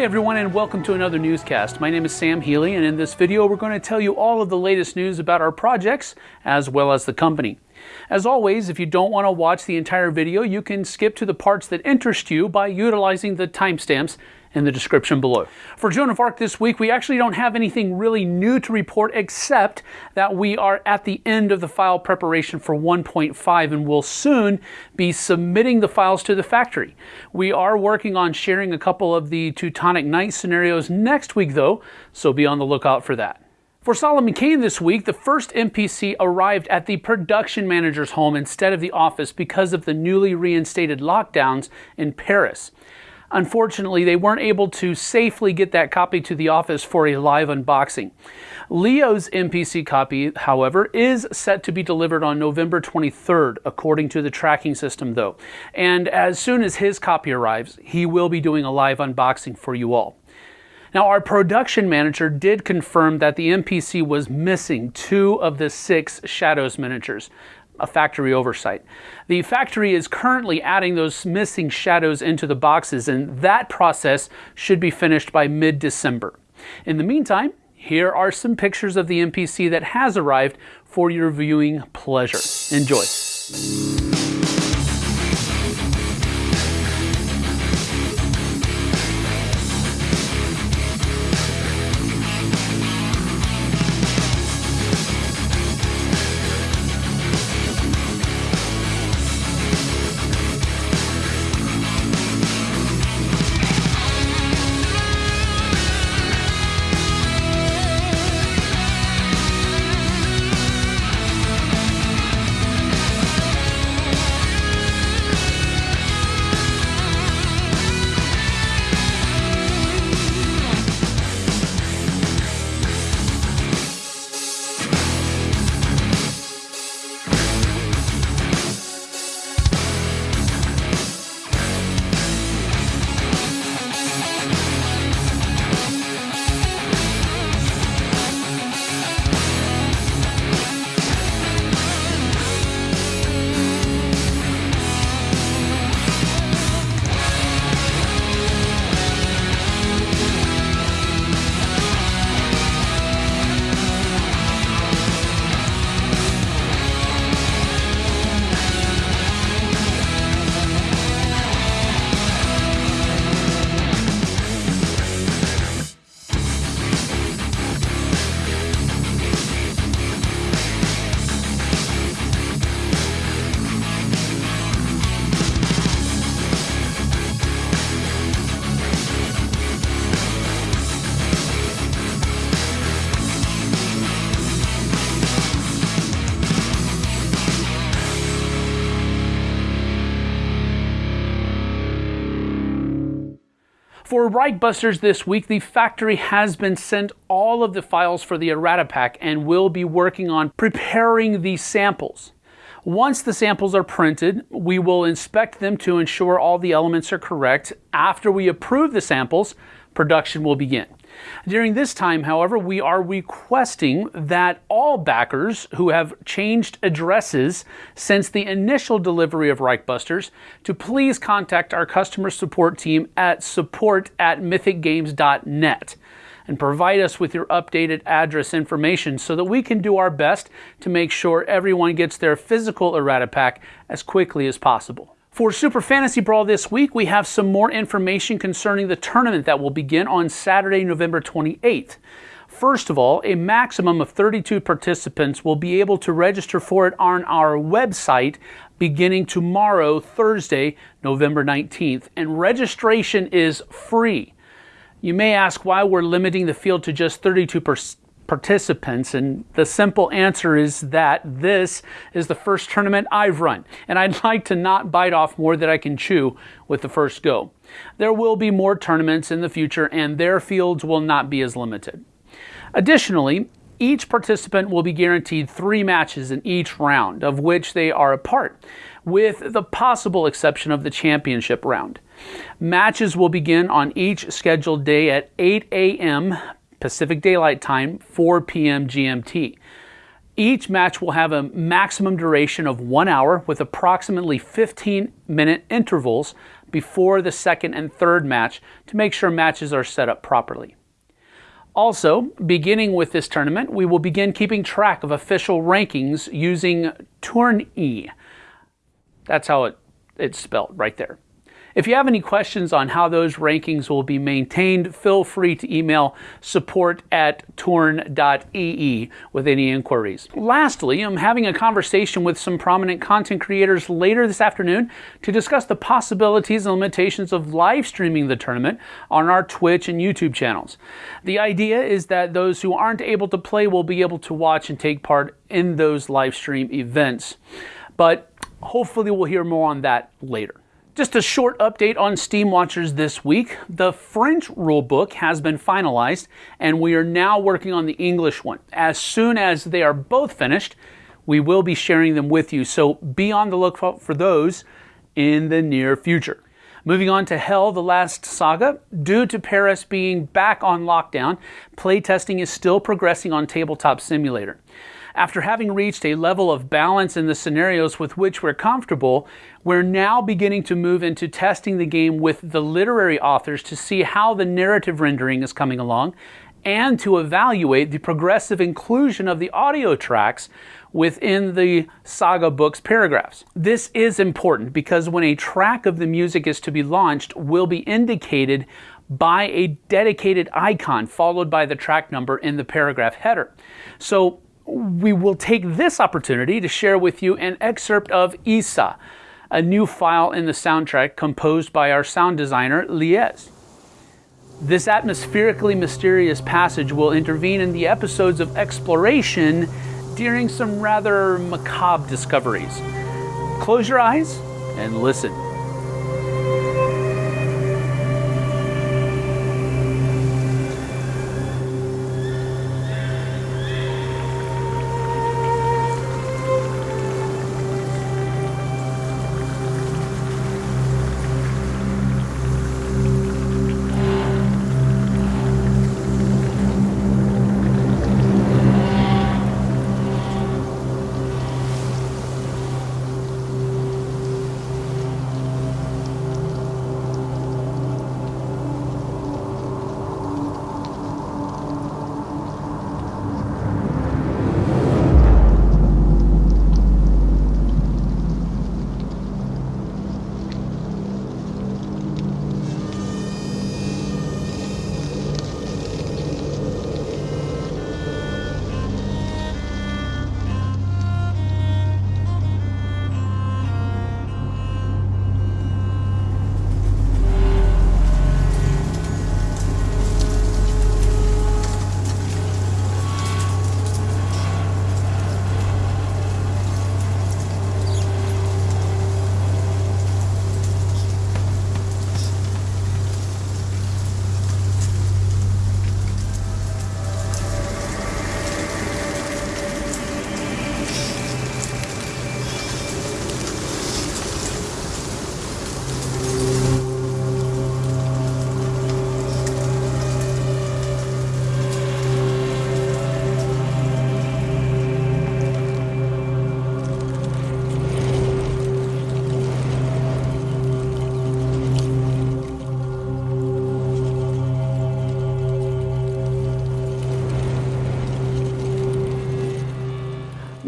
Hey everyone and welcome to another newscast. My name is Sam Healy and in this video we're going to tell you all of the latest news about our projects as well as the company. As always, if you don't want to watch the entire video, you can skip to the parts that interest you by utilizing the timestamps in the description below. For Joan of Arc this week, we actually don't have anything really new to report except that we are at the end of the file preparation for 1.5 and will soon be submitting the files to the factory. We are working on sharing a couple of the Teutonic Knight scenarios next week though, so be on the lookout for that. For Solomon Kane this week, the first NPC arrived at the production manager's home instead of the office because of the newly reinstated lockdowns in Paris. Unfortunately, they weren't able to safely get that copy to the office for a live unboxing. Leo's NPC copy, however, is set to be delivered on November 23rd, according to the tracking system, though. And as soon as his copy arrives, he will be doing a live unboxing for you all. Now, our production manager did confirm that the NPC was missing two of the six Shadows miniatures, a factory oversight. The factory is currently adding those missing shadows into the boxes, and that process should be finished by mid December. In the meantime, here are some pictures of the NPC that has arrived for your viewing pleasure. Enjoy. For Reichbusters this week, the factory has been sent all of the files for the errata pack and will be working on preparing the samples. Once the samples are printed, we will inspect them to ensure all the elements are correct. After we approve the samples, production will begin. During this time, however, we are requesting that all backers who have changed addresses since the initial delivery of Reichbusters to please contact our customer support team at support at mythicgames.net and provide us with your updated address information so that we can do our best to make sure everyone gets their physical errata pack as quickly as possible. For Super Fantasy Brawl this week, we have some more information concerning the tournament that will begin on Saturday, November 28th. First of all, a maximum of 32 participants will be able to register for it on our website beginning tomorrow, Thursday, November 19th, and registration is free. You may ask why we're limiting the field to just 32 participants? And the simple answer is that this is the first tournament I've run, and I'd like to not bite off more than I can chew with the first go. There will be more tournaments in the future, and their fields will not be as limited. Additionally, each participant will be guaranteed three matches in each round, of which they are a part, with the possible exception of the championship round. Matches will begin on each scheduled day at 8 a.m. Pacific Daylight Time, 4 p.m. GMT. Each match will have a maximum duration of one hour with approximately 15 minute intervals before the second and third match to make sure matches are set up properly. Also, beginning with this tournament, we will begin keeping track of official rankings using Tourney. That's how it, it's spelled right there. If you have any questions on how those rankings will be maintained, feel free to email support at torn.ee with any inquiries. Lastly, I'm having a conversation with some prominent content creators later this afternoon to discuss the possibilities and limitations of live streaming the tournament on our Twitch and YouTube channels. The idea is that those who aren't able to play will be able to watch and take part in those live stream events. But hopefully, we'll hear more on that later. Just a short update on Steam Watchers this week. The French rulebook has been finalized, and we are now working on the English one. As soon as they are both finished, we will be sharing them with you, so be on the lookout for those in the near future. Moving on to HEL, the last saga. Due to Paris being back on lockdown, playtesting is still progressing on Tabletop Simulator. After having reached a level of balance in the scenarios with which we're comfortable, we're now beginning to move into testing the game with the literary authors to see how the narrative rendering is coming along and to evaluate the progressive inclusion of the audio tracks within the saga book's paragraphs. This is important because when a track of the music is to be launched, will be indicated by a dedicated icon followed by the track number in the paragraph header. So we will take this opportunity to share with you an excerpt of Isa, a new file in the soundtrack composed by our sound designer, Lies. This atmospherically mysterious passage will intervene in the episodes of exploration during some rather macabre discoveries. Close your eyes and listen.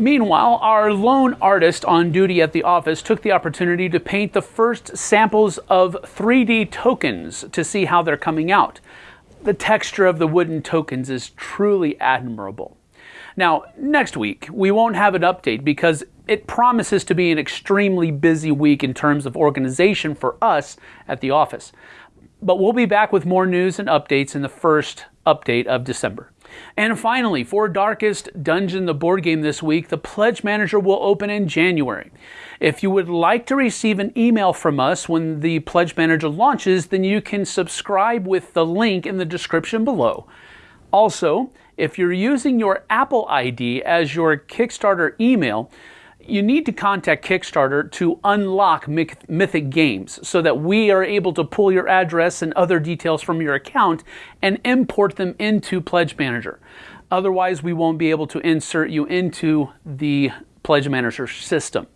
Meanwhile, our lone artist on duty at the office took the opportunity to paint the first samples of 3D tokens to see how they're coming out. The texture of the wooden tokens is truly admirable. Now, next week, we won't have an update because it promises to be an extremely busy week in terms of organization for us at the office. But we'll be back with more news and updates in the first update of December. And finally, for Darkest Dungeon, the board game this week, the Pledge Manager will open in January. If you would like to receive an email from us when the Pledge Manager launches, then you can subscribe with the link in the description below. Also, if you're using your Apple ID as your Kickstarter email, you need to contact Kickstarter to unlock Mythic Games so that we are able to pull your address and other details from your account and import them into Pledge Manager. Otherwise, we won't be able to insert you into the Pledge Manager system.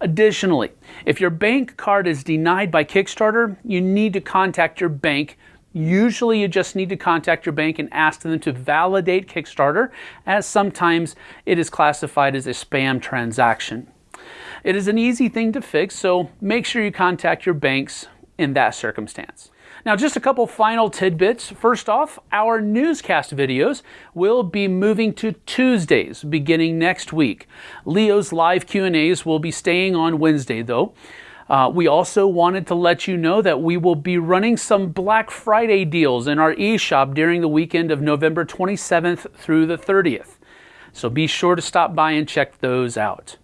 Additionally, if your bank card is denied by Kickstarter, you need to contact your bank. Usually, you just need to contact your bank and ask them to validate Kickstarter, as sometimes it is classified as a spam transaction. It is an easy thing to fix, so make sure you contact your banks in that circumstance. Now, just a couple final tidbits. First off, our newscast videos will be moving to Tuesdays beginning next week. Leo's live Q&As will be staying on Wednesday, though. Uh, we also wanted to let you know that we will be running some Black Friday deals in our eShop during the weekend of November 27th through the 30th. So be sure to stop by and check those out.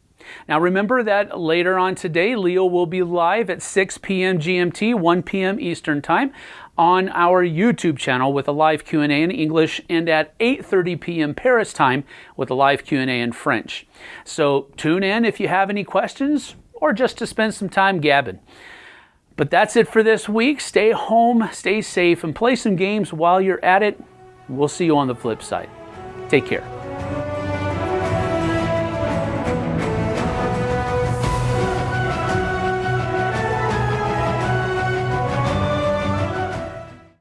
Now remember that later on today, Leo will be live at 6 p.m. GMT, 1 p.m. Eastern Time on our YouTube channel with a live Q&A in English and at 8:30 p.m. Paris time with a live Q&A in French. So tune in if you have any questions or just to spend some time gabbing. But that's it for this week. Stay home, stay safe, and play some games while you're at it. We'll see you on the flip side. Take care.